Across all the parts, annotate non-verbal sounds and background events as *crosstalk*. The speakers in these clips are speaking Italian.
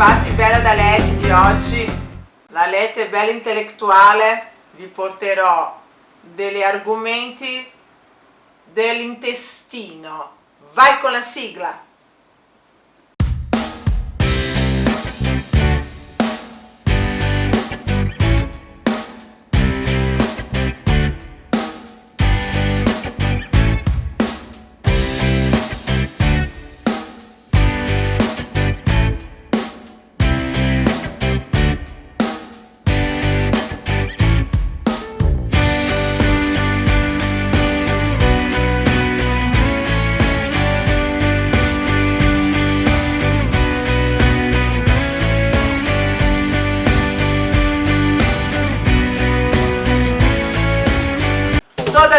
Infatti bella da Leti di oggi, la Leti bella intellettuale, vi porterò degli argomenti dell'intestino. Vai con la sigla!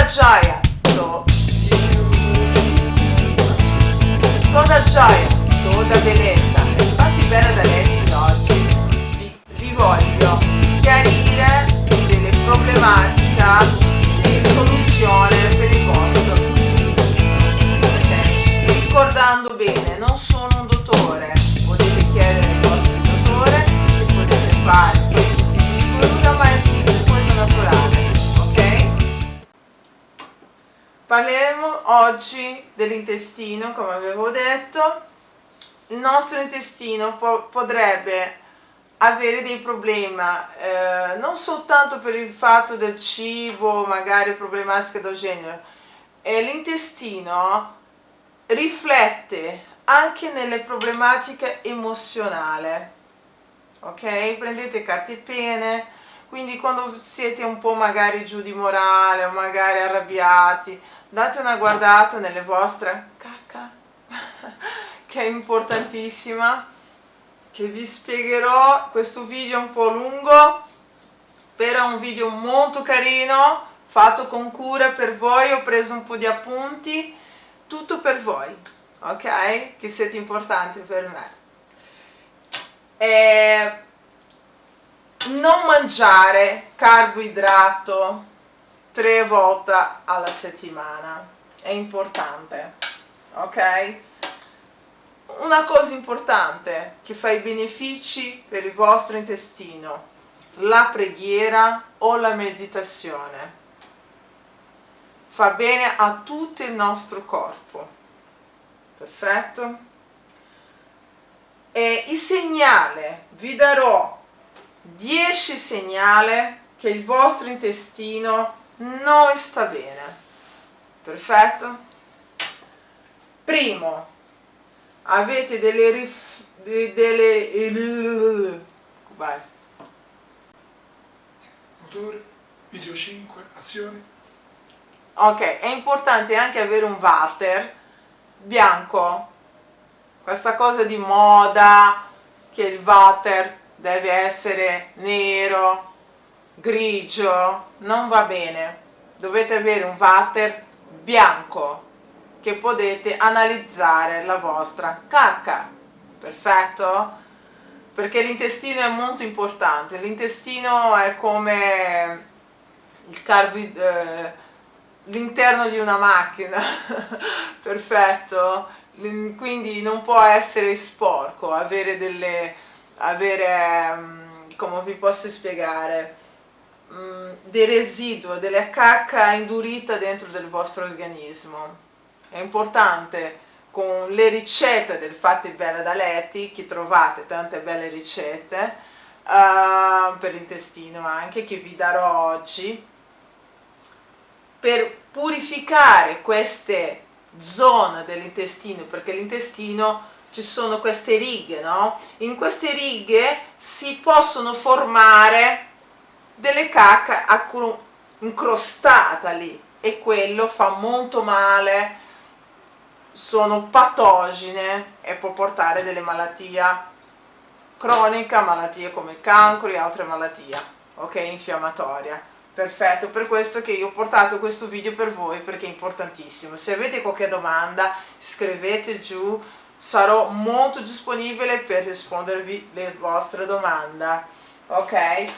Gioia to... toda gioia toda bellezza infatti bella da lei di oggi. Vi, vi voglio chiarire delle problematiche e soluzione per il vostro okay? ricordando bene non sono un dottore. Potete chiedere al vostro dottore se potete fare Parleremo oggi dell'intestino, come avevo detto. Il nostro intestino po potrebbe avere dei problemi eh, non soltanto per il fatto del cibo, magari problematiche del genere, eh, l'intestino riflette anche nelle problematiche emozionali. Ok? Prendete carte pene, quindi quando siete un po' magari giù di morale o magari arrabbiati, date una guardata nelle vostre cacca *laughs* che è importantissima che vi spiegherò questo video un po' lungo però è un video molto carino fatto con cura per voi ho preso un po' di appunti tutto per voi ok? Che siete importanti per me. E non mangiare carboidrato tre volte alla settimana. È importante ok? Una cosa importante che fa i benefici per il vostro intestino la preghiera o la meditazione. Fa bene a tutto il nostro corpo. Perfetto? E il segnale vi darò 10 segnali che il vostro intestino non sta bene. Perfetto. Primo avete delle rif, delle vai. Motore video 5 azione ok è importante anche avere un water bianco. Questa cosa di moda che il water deve essere nero grigio non va bene. Dovete avere un water bianco che potete analizzare la vostra cacca. Perfetto? Perché l'intestino è molto importante. L'intestino è come il eh, l'interno di una macchina. *laughs* Perfetto? Quindi non può essere sporco avere delle avere mm, come vi posso spiegare Mm, dei residui, della cacca indurita dentro del vostro organismo. È importante con le ricette del Fatti Bella da Letti, che trovate tante belle ricette, uh, per l'intestino anche, che vi darò oggi, per purificare queste zone dell'intestino, perché l'intestino ci sono queste righe, no? In queste righe si possono formare delle cacche incrostata lì e quello fa molto male. Sono patogene e può portare delle malattie. Croniche, malattie come il cancro e altre malattie ok, infiammatorie. Perfetto, per questo che io ho portato questo video per voi perché è importantissimo. Se avete qualche domanda scrivete giù sarò molto disponibile per rispondervi le vostre domande ok?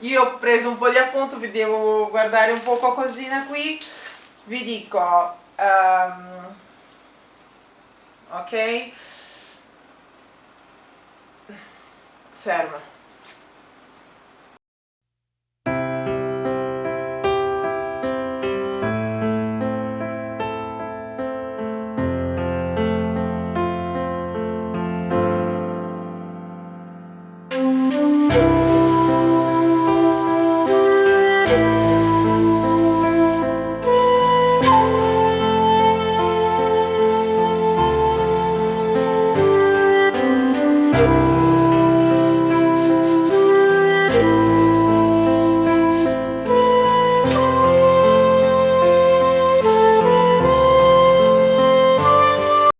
Io ho preso un po' di appunto vi devo guardare un po' qualcosina qui. Vi dico um, ok? Ferma.